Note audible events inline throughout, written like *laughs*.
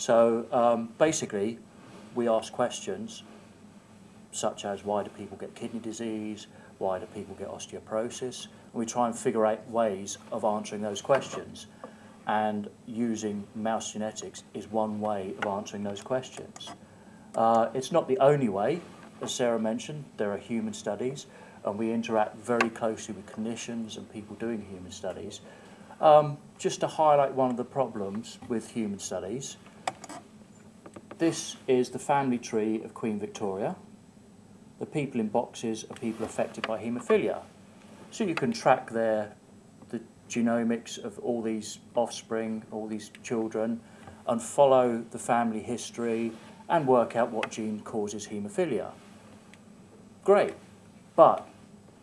So um, basically, we ask questions such as why do people get kidney disease, why do people get osteoporosis, and we try and figure out ways of answering those questions. And using mouse genetics is one way of answering those questions. Uh, it's not the only way, as Sarah mentioned, there are human studies, and we interact very closely with clinicians and people doing human studies. Um, just to highlight one of the problems with human studies, this is the family tree of Queen Victoria. The people in boxes are people affected by haemophilia. So you can track their, the genomics of all these offspring, all these children, and follow the family history and work out what gene causes haemophilia. Great, but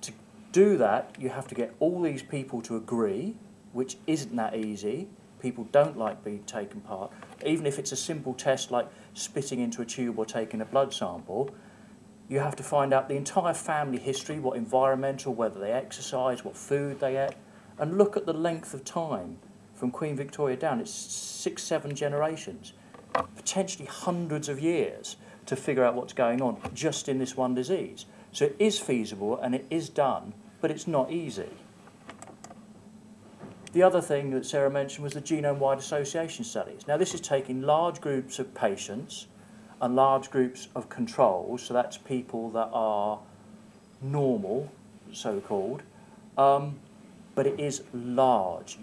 to do that, you have to get all these people to agree, which isn't that easy. People don't like being taken part. Even if it's a simple test like spitting into a tube or taking a blood sample, you have to find out the entire family history, what environmental, whether they exercise, what food they ate, and look at the length of time from Queen Victoria down. It's six, seven generations, potentially hundreds of years to figure out what's going on just in this one disease. So it is feasible and it is done, but it's not easy. The other thing that Sarah mentioned was the genome-wide association studies. Now this is taking large groups of patients and large groups of controls, so that's people that are normal, so-called, um, but it is large.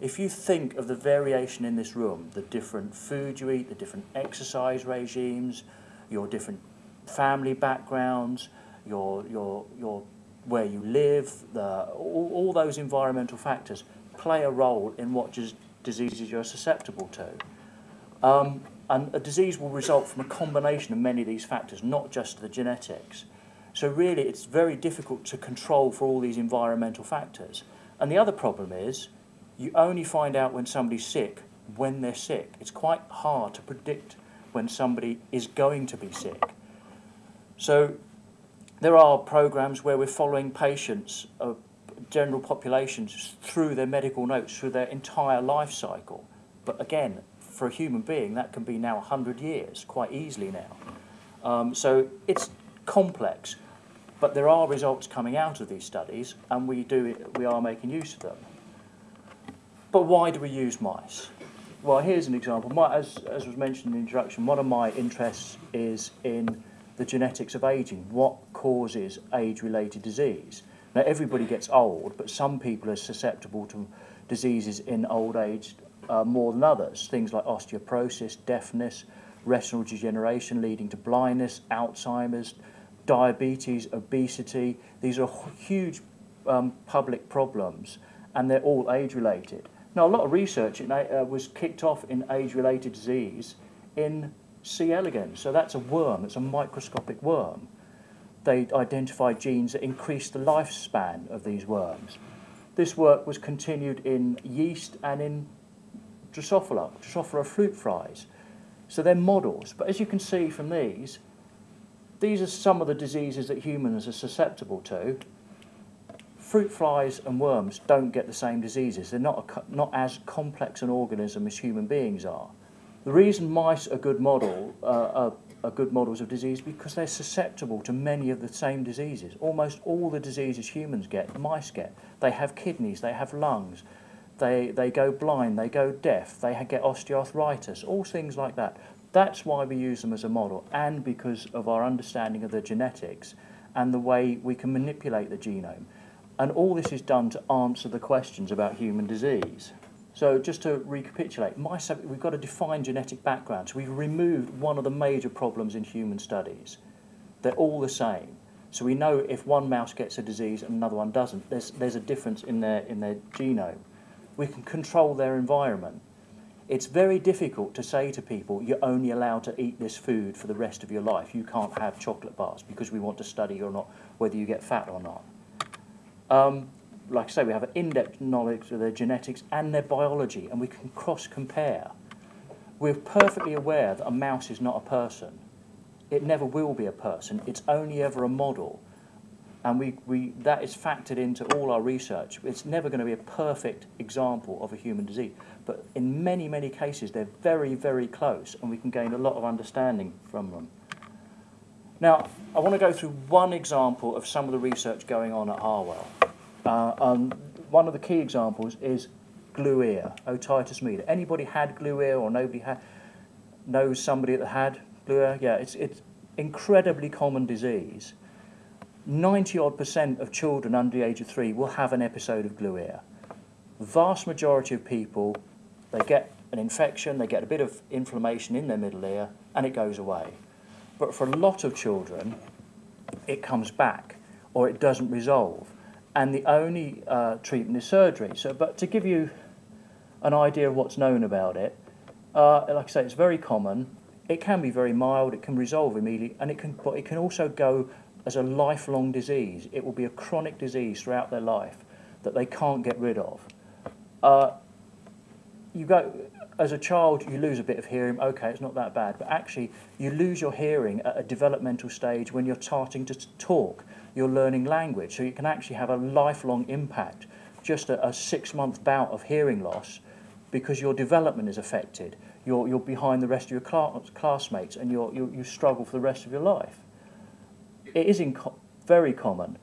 If you think of the variation in this room, the different food you eat, the different exercise regimes, your different family backgrounds, your, your, your, where you live, the, all, all those environmental factors play a role in what diseases you're susceptible to. Um, and a disease will result from a combination of many of these factors, not just the genetics. So really, it's very difficult to control for all these environmental factors. And the other problem is, you only find out when somebody's sick when they're sick. It's quite hard to predict when somebody is going to be sick. So there are programs where we're following patients, uh, general populations, through their medical notes, through their entire life cycle. But again, for a human being, that can be now 100 years, quite easily now. Um, so it's complex, but there are results coming out of these studies, and we, do, we are making use of them. But why do we use mice? Well, here's an example. My, as, as was mentioned in the introduction, one of my interests is in the genetics of aging. What causes age-related disease? Now, everybody gets old, but some people are susceptible to diseases in old age uh, more than others. Things like osteoporosis, deafness, retinal degeneration leading to blindness, Alzheimer's, diabetes, obesity. These are huge um, public problems and they're all age-related. Now, a lot of research in, uh, was kicked off in age-related disease in C. elegans. So that's a worm, it's a microscopic worm. They identified genes that increased the lifespan of these worms. This work was continued in yeast and in Drosophila, Drosophila fruit flies. So they're models. But as you can see from these, these are some of the diseases that humans are susceptible to. Fruit flies and worms don't get the same diseases. They're not, a, not as complex an organism as human beings are. The reason mice are a good model uh, are, are good models of disease because they're susceptible to many of the same diseases. Almost all the diseases humans get, mice get. They have kidneys, they have lungs, they, they go blind, they go deaf, they get osteoarthritis, all things like that. That's why we use them as a model and because of our understanding of the genetics and the way we can manipulate the genome. And all this is done to answer the questions about human disease. So just to recapitulate, we've got a defined genetic background. So we've removed one of the major problems in human studies. They're all the same. So we know if one mouse gets a disease and another one doesn't, there's, there's a difference in their, in their genome we can control their environment. It's very difficult to say to people, you're only allowed to eat this food for the rest of your life. You can't have chocolate bars because we want to study or not whether you get fat or not. Um, like I say, we have an in-depth knowledge of their genetics and their biology, and we can cross-compare. We're perfectly aware that a mouse is not a person. It never will be a person. It's only ever a model. And we, we, that is factored into all our research. It's never going to be a perfect example of a human disease, but in many, many cases, they're very, very close, and we can gain a lot of understanding from them. Now, I want to go through one example of some of the research going on at Harwell. Uh, um, one of the key examples is glue ear, otitis media. Anybody had glue ear or nobody had, knows somebody that had glue ear? Yeah, it's, it's incredibly common disease. 90 odd percent of children under the age of three will have an episode of glue ear. Vast majority of people, they get an infection, they get a bit of inflammation in their middle ear, and it goes away. But for a lot of children, it comes back or it doesn't resolve. And the only uh, treatment is surgery. So, but to give you an idea of what's known about it, uh, like I say, it's very common. It can be very mild. It can resolve immediately, and it can, but it can also go as a lifelong disease. It will be a chronic disease throughout their life that they can't get rid of. Uh, you go as a child, you lose a bit of hearing. Okay, it's not that bad, but actually, you lose your hearing at a developmental stage when you're starting to talk. You're learning language, so you can actually have a lifelong impact. Just a, a six-month bout of hearing loss, because your development is affected. You're, you're behind the rest of your class, classmates, and you're, you, you struggle for the rest of your life. It is in very common.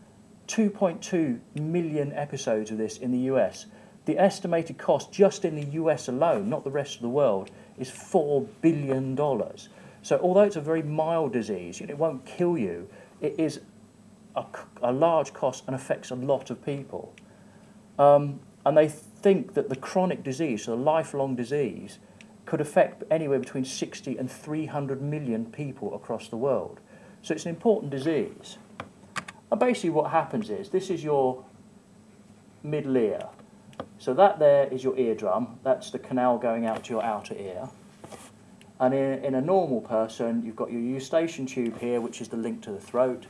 2.2 million episodes of this in the US. The estimated cost just in the US alone, not the rest of the world, is $4 billion. So although it's a very mild disease, it won't kill you, it is a, a large cost and affects a lot of people. Um, and they think that the chronic disease, so the lifelong disease, could affect anywhere between 60 and 300 million people across the world. So it's an important disease. And basically what happens is, this is your middle ear. So that there is your eardrum. That's the canal going out to your outer ear. And in, in a normal person, you've got your eustachian tube here, which is the link to the throat,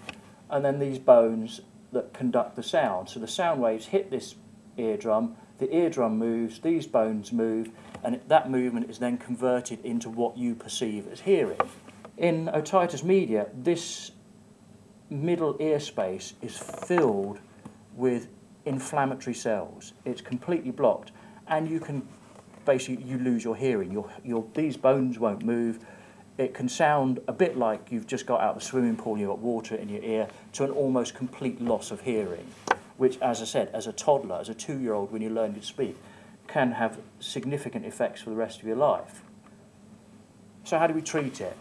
and then these bones that conduct the sound. So the sound waves hit this eardrum, the eardrum moves, these bones move, and that movement is then converted into what you perceive as hearing. In otitis media, this middle ear space is filled with inflammatory cells. It's completely blocked, and you can basically you lose your hearing. Your, your, these bones won't move. It can sound a bit like you've just got out of a swimming pool and you've got water in your ear to an almost complete loss of hearing, which, as I said, as a toddler, as a two-year-old, when you learn to speak, can have significant effects for the rest of your life. So how do we treat it?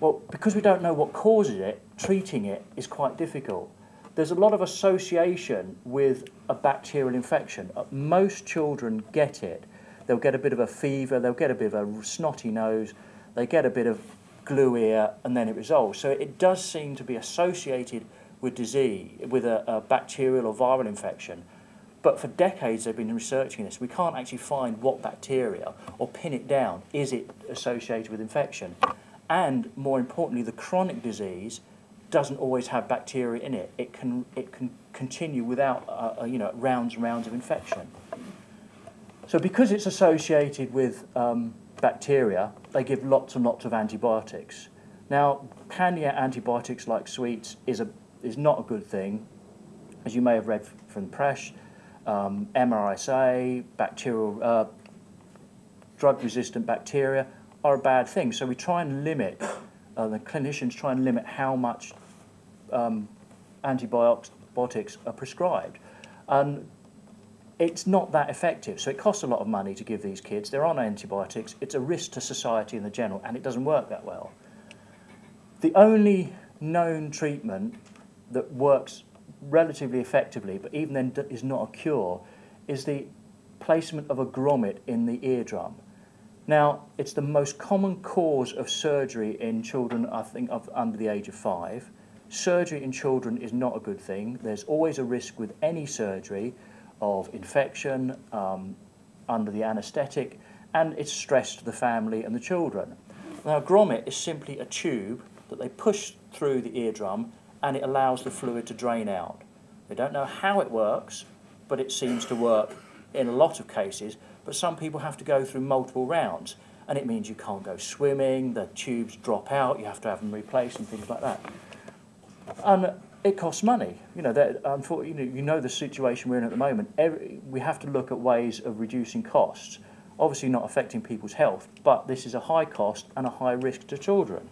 Well, because we don't know what causes it, treating it is quite difficult. There's a lot of association with a bacterial infection. Uh, most children get it. They'll get a bit of a fever, they'll get a bit of a snotty nose, they get a bit of glue ear, and then it resolves. So it does seem to be associated with disease, with a, a bacterial or viral infection. But for decades they've been researching this. We can't actually find what bacteria or pin it down. Is it associated with infection? and more importantly, the chronic disease doesn't always have bacteria in it. It can, it can continue without uh, uh, you know, rounds and rounds of infection. So because it's associated with um, bacteria, they give lots and lots of antibiotics. Now, handing antibiotics like sweets is, a, is not a good thing. As you may have read from the press, um, MRSA, bacterial, uh, drug-resistant bacteria are a bad thing. So we try and limit, uh, the clinicians try and limit how much um, antibiotics are prescribed. And it's not that effective. So it costs a lot of money to give these kids. They're on antibiotics. It's a risk to society in the general, and it doesn't work that well. The only known treatment that works relatively effectively, but even then is not a cure, is the placement of a grommet in the eardrum. Now, it's the most common cause of surgery in children, I think, of under the age of five. Surgery in children is not a good thing. There's always a risk with any surgery of infection um, under the anaesthetic, and it's stress to the family and the children. Now, grommet is simply a tube that they push through the eardrum, and it allows the fluid to drain out. They don't know how it works, but it seems to work in a lot of cases, but some people have to go through multiple rounds and it means you can't go swimming, the tubes drop out, you have to have them replaced and things like that. And it costs money. You know, that, you know, you know the situation we're in at the moment. Every, we have to look at ways of reducing costs. Obviously not affecting people's health, but this is a high cost and a high risk to children.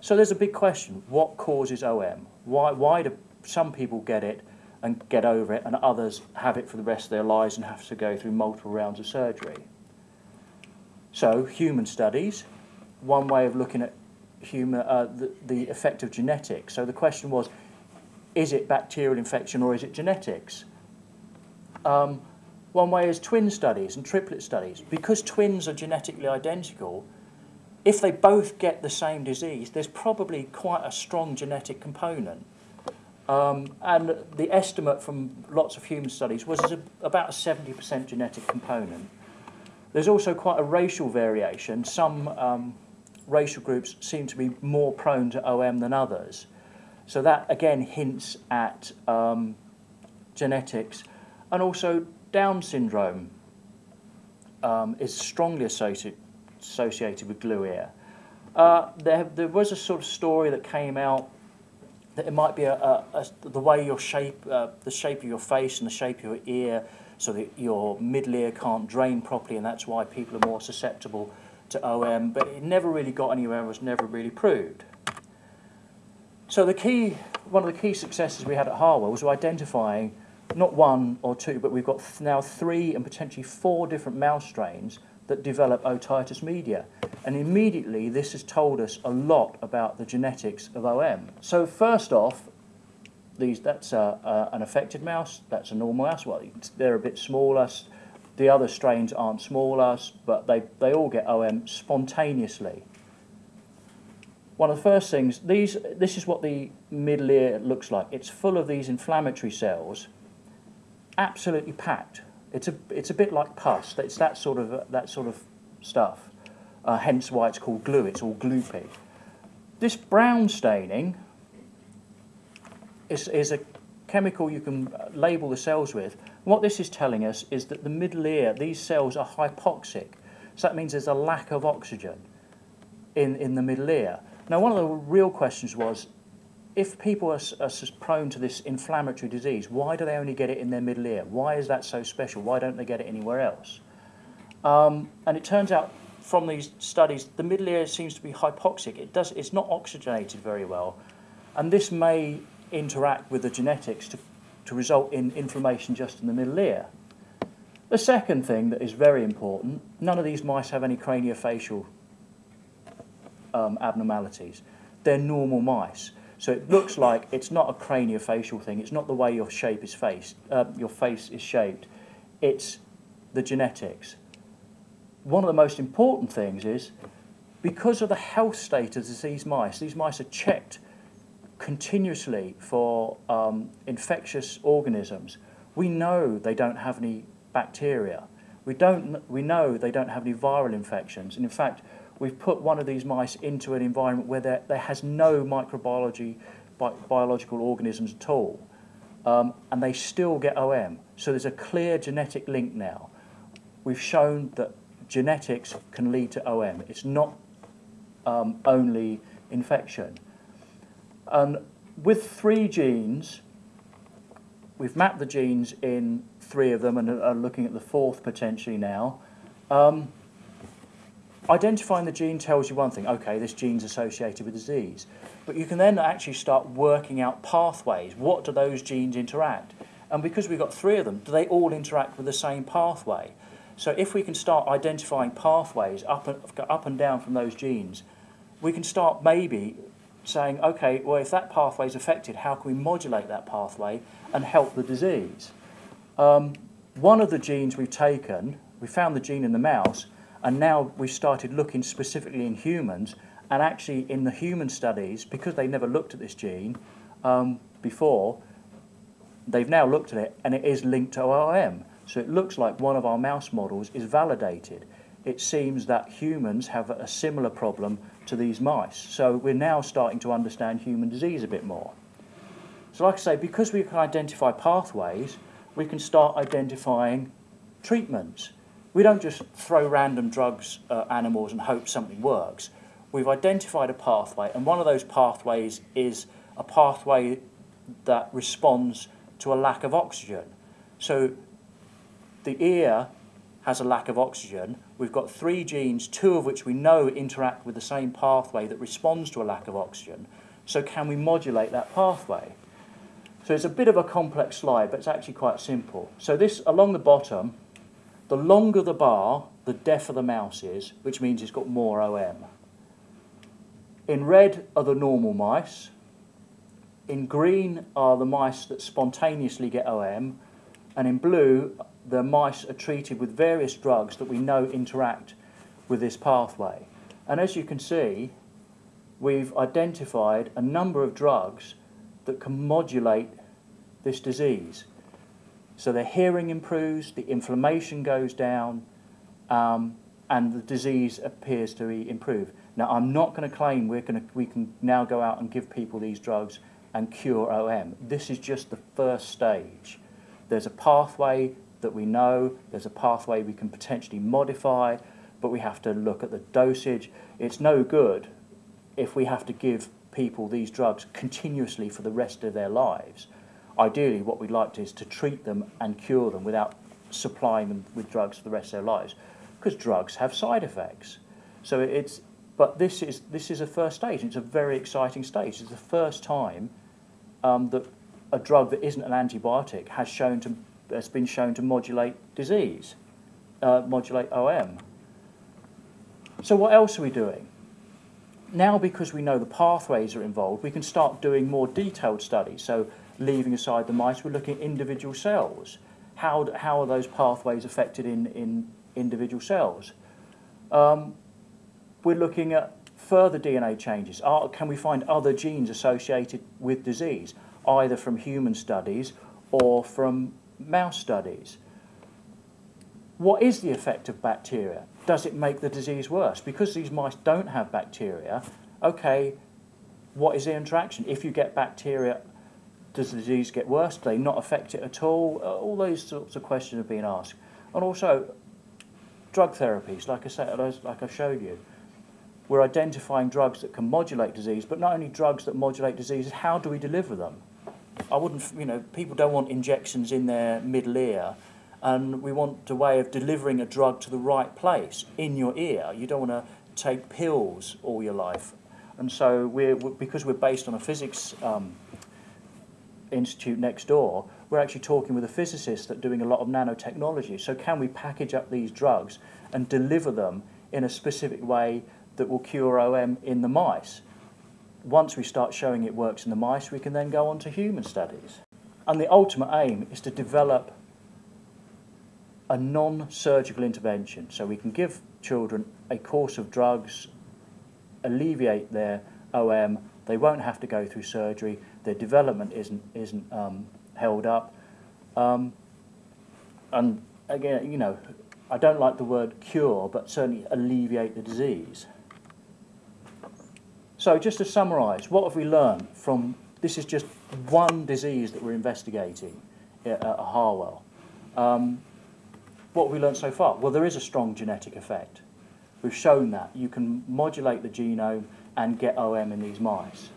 So there's a big question. What causes OM? Why, why do some people get it and get over it and others have it for the rest of their lives and have to go through multiple rounds of surgery? So human studies, one way of looking at human, uh, the, the effect of genetics. So the question was, is it bacterial infection or is it genetics? Um, one way is twin studies and triplet studies. Because twins are genetically identical, if they both get the same disease, there's probably quite a strong genetic component. Um, and the estimate from lots of human studies was a, about a 70% genetic component. There's also quite a racial variation. Some um, racial groups seem to be more prone to OM than others. So that again hints at um, genetics and also down syndrome um, is strongly associated, associated with glue ear. Uh, there, there was a sort of story that came out that it might be a, a, a the way your shape, uh, the shape of your face and the shape of your ear, so that your middle ear can't drain properly, and that's why people are more susceptible to OM. But it never really got anywhere; and was never really proved. So the key, one of the key successes we had at Harwell was identifying not one or two, but we've got now three and potentially four different mouse strains that develop otitis media. And immediately this has told us a lot about the genetics of OM. So first off, these, that's a, a, an affected mouse, that's a normal mouse. Well, they're a bit smaller. The other strains aren't smaller, but they, they all get OM spontaneously. One of the first things, these, this is what the middle ear looks like. It's full of these inflammatory cells absolutely packed. It's a, it's a bit like pus. It's that sort of, that sort of stuff. Uh, hence why it's called glue. It's all gloopy. This brown staining is, is a chemical you can label the cells with. What this is telling us is that the middle ear, these cells are hypoxic. So that means there's a lack of oxygen in, in the middle ear. Now, one of the real questions was, if people are, are prone to this inflammatory disease, why do they only get it in their middle ear? Why is that so special? Why don't they get it anywhere else? Um, and it turns out from these studies, the middle ear seems to be hypoxic. It does, it's not oxygenated very well. And this may interact with the genetics to, to result in inflammation just in the middle ear. The second thing that is very important, none of these mice have any craniofacial um, abnormalities. They're normal mice. So it looks like it's not a craniofacial thing. It's not the way your shape is faced, uh, your face is shaped. It's the genetics. One of the most important things is because of the health status of these mice, these mice are checked continuously for um, infectious organisms. We know they don't have any bacteria. We, don't, we know they don't have any viral infections. And in fact, we've put one of these mice into an environment where there, there has no microbiology, bi biological organisms at all. Um, and they still get OM. So there's a clear genetic link now. We've shown that genetics can lead to OM. It's not um, only infection. And with three genes, we've mapped the genes in three of them and are looking at the fourth potentially now. Um, identifying the gene tells you one thing, okay, this gene's associated with disease. But you can then actually start working out pathways. What do those genes interact? And because we've got three of them, do they all interact with the same pathway? So if we can start identifying pathways up and, up and down from those genes, we can start maybe saying, okay, well, if that pathway is affected, how can we modulate that pathway and help the disease? Um, one of the genes we've taken, we found the gene in the mouse, and now we've started looking specifically in humans, and actually in the human studies, because they never looked at this gene um, before, they've now looked at it, and it is linked to OM. So it looks like one of our mouse models is validated. It seems that humans have a similar problem to these mice. So we're now starting to understand human disease a bit more. So like I say, because we can identify pathways, we can start identifying treatments. We don't just throw random drugs at animals and hope something works. We've identified a pathway, and one of those pathways is a pathway that responds to a lack of oxygen. So the ear has a lack of oxygen. We've got three genes, two of which we know interact with the same pathway that responds to a lack of oxygen. So can we modulate that pathway? So it's a bit of a complex slide, but it's actually quite simple. So this, along the bottom, the longer the bar, the deafer the mouse is, which means it's got more OM. In red are the normal mice. In green are the mice that spontaneously get OM. And in blue, the mice are treated with various drugs that we know interact with this pathway. And as you can see, we've identified a number of drugs that can modulate this disease. So the hearing improves, the inflammation goes down, um, and the disease appears to improve. Now, I'm not going to claim we're going to, we can now go out and give people these drugs and cure OM. This is just the first stage. There's a pathway that we know, there's a pathway we can potentially modify, but we have to look at the dosage. It's no good if we have to give people these drugs continuously for the rest of their lives. Ideally, what we'd like to is to treat them and cure them without supplying them with drugs for the rest of their lives, because drugs have side effects. So it's, but this is this is a first stage. It's a very exciting stage. It's the first time um, that a drug that isn't an antibiotic has shown to has been shown to modulate disease, uh, modulate OM. So what else are we doing? Now, because we know the pathways are involved, we can start doing more detailed studies. So leaving aside the mice, we're looking at individual cells. How, how are those pathways affected in, in individual cells? Um, we're looking at further DNA changes. Are, can we find other genes associated with disease, either from human studies or from mouse studies? What is the effect of bacteria? Does it make the disease worse? Because these mice don't have bacteria, okay, what is the interaction? If you get bacteria does the disease get worse? Do they not affect it at all? Uh, all those sorts of questions are being asked. And also, drug therapies, like I said, like I showed you. We're identifying drugs that can modulate disease, but not only drugs that modulate diseases, how do we deliver them? I wouldn't, you know, people don't want injections in their middle ear, and we want a way of delivering a drug to the right place in your ear. You don't want to take pills all your life. And so we're, because we're based on a physics um, institute next door, we're actually talking with a physicist that's doing a lot of nanotechnology. So can we package up these drugs and deliver them in a specific way that will cure OM in the mice? Once we start showing it works in the mice, we can then go on to human studies. And the ultimate aim is to develop a non-surgical intervention. So we can give children a course of drugs, alleviate their OM, they won't have to go through surgery, their development isn't, isn't um, held up. Um, and again, you know, I don't like the word cure, but certainly alleviate the disease. So just to summarise, what have we learned from, this is just one disease that we're investigating at, Harwell. Um, what have we learned so far? Well, there is a strong genetic effect. We've shown that. You can modulate the genome and get OM in these mice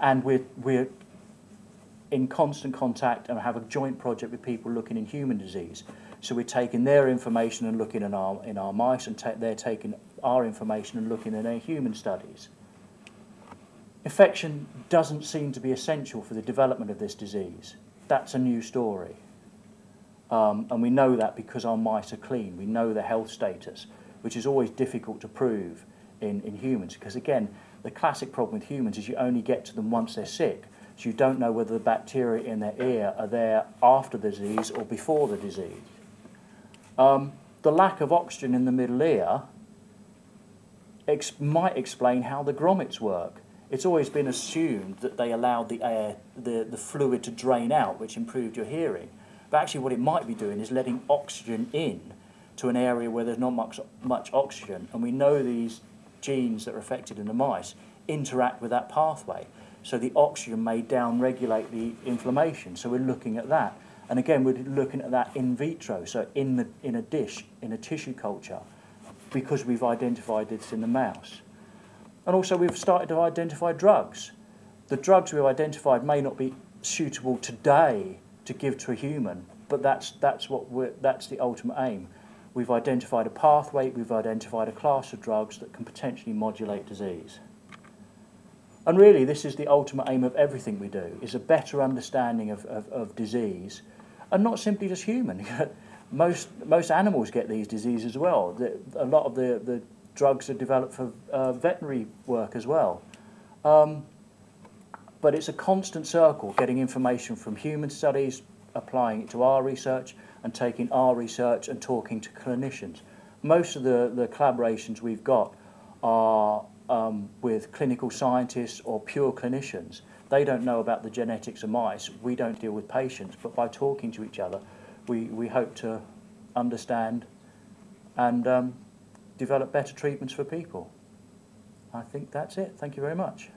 and we're, we're in constant contact and have a joint project with people looking in human disease. So we're taking their information and looking in our, in our mice, and they're taking our information and looking in their human studies. Infection doesn't seem to be essential for the development of this disease. That's a new story. Um, and we know that because our mice are clean. We know the health status, which is always difficult to prove in, in humans. Because again, the classic problem with humans is you only get to them once they're sick. So you don't know whether the bacteria in their ear are there after the disease or before the disease. Um, the lack of oxygen in the middle ear ex might explain how the grommets work. It's always been assumed that they allowed the air, the, the fluid to drain out, which improved your hearing. But actually what it might be doing is letting oxygen in to an area where there's not much, much oxygen. And we know these genes that are affected in the mice interact with that pathway. So the oxygen may down-regulate the inflammation. So we're looking at that. And again, we're looking at that in vitro, so in, the, in a dish, in a tissue culture, because we've identified this in the mouse. And also we've started to identify drugs. The drugs we've identified may not be suitable today to give to a human, but that's, that's, what we're, that's the ultimate aim. We've identified a pathway, we've identified a class of drugs that can potentially modulate disease. And really, this is the ultimate aim of everything we do, is a better understanding of, of, of disease, and not simply just human. *laughs* most, most animals get these diseases as well. The, a lot of the, the drugs are developed for uh, veterinary work as well. Um, but it's a constant circle, getting information from human studies, applying it to our research, and taking our research and talking to clinicians. Most of the, the collaborations we've got are um, with clinical scientists or pure clinicians. They don't know about the genetics of mice. We don't deal with patients, but by talking to each other, we, we hope to understand and um, develop better treatments for people. I think that's it. Thank you very much.